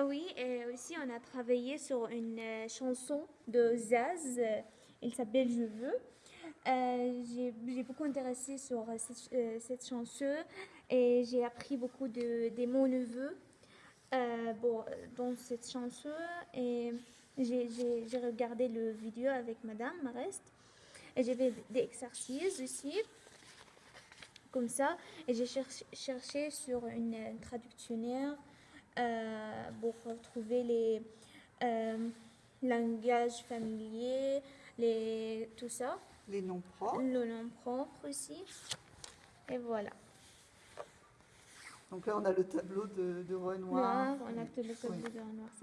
Ah oui, et aussi on a travaillé sur une euh, chanson de Zaz. euh, Elle s'appelle Je veux. Euh, j'ai beaucoup intéressé sur euh, cette, euh, chanson et j'ai appris beaucoup de, des mots neveux euh, bon, dans cette chanson et j'ai regardé le vidéo avec Madame Marest et j'ai fait des exercices aussi comme ça et j'ai cherché, sur une, euh, traductionnaire euh, pour retrouver les euh, langages familiers, les, tout ça, Les noms propres. le nom propre aussi. Et voilà. Donc là, on a le tableau de, de Renoir. Noir, on a le Oui. de noir.